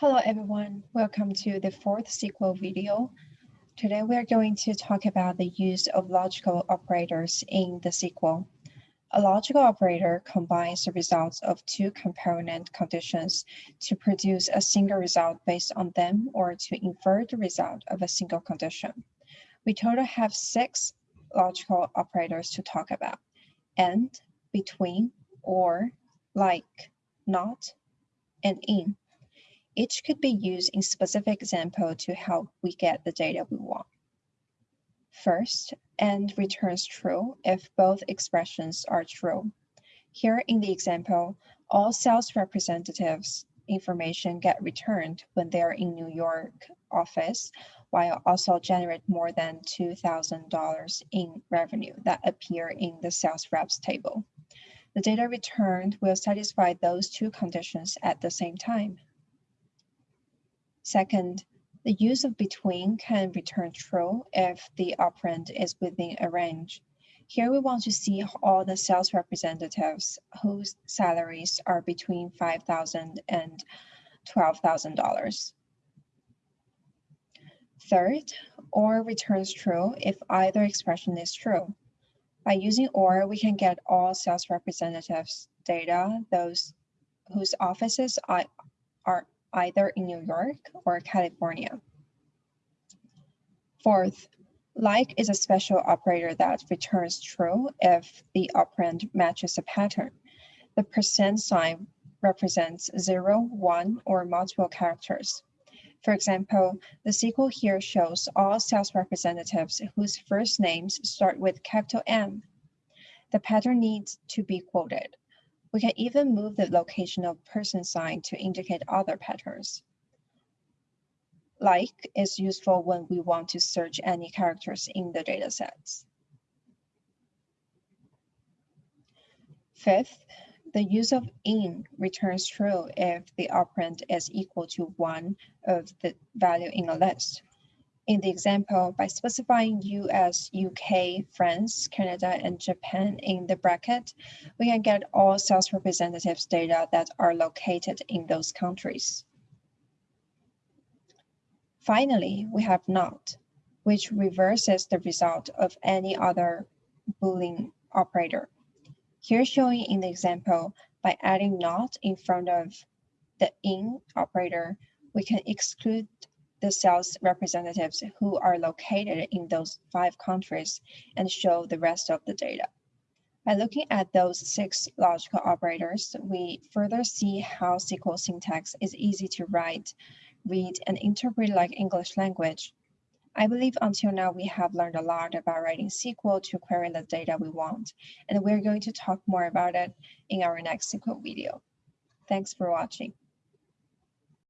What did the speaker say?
Hello everyone, welcome to the fourth SQL video. Today we are going to talk about the use of logical operators in the SQL. A logical operator combines the results of two component conditions to produce a single result based on them or to infer the result of a single condition. We total have six logical operators to talk about, and, between, or, like, not, and in. Each could be used in specific example to help we get the data we want. First, and returns true if both expressions are true. Here in the example, all sales representatives information get returned when they're in New York office, while also generate more than $2,000 in revenue that appear in the sales reps table. The data returned will satisfy those two conditions at the same time. Second, the use of between can return true if the operand is within a range. Here we want to see all the sales representatives whose salaries are between $5,000 and $12,000. Third, OR returns true if either expression is true. By using OR, we can get all sales representatives data, those whose offices are either in New York or California. Fourth, like is a special operator that returns true if the operand matches a pattern. The percent sign represents zero, one, or multiple characters. For example, the SQL here shows all sales representatives whose first names start with capital M. The pattern needs to be quoted. We can even move the location of percent sign to indicate other patterns. Like is useful when we want to search any characters in the datasets. Fifth, the use of in returns true if the operand is equal to one of the value in a list. In the example, by specifying US, UK, France, Canada, and Japan in the bracket, we can get all sales representatives data that are located in those countries. Finally, we have not, which reverses the result of any other Boolean operator. Here showing in the example, by adding not in front of the in operator, we can exclude the sales representatives who are located in those five countries and show the rest of the data. By looking at those six logical operators, we further see how SQL syntax is easy to write, read, and interpret like English language. I believe until now we have learned a lot about writing SQL to query the data we want, and we're going to talk more about it in our next SQL video. Thanks for watching.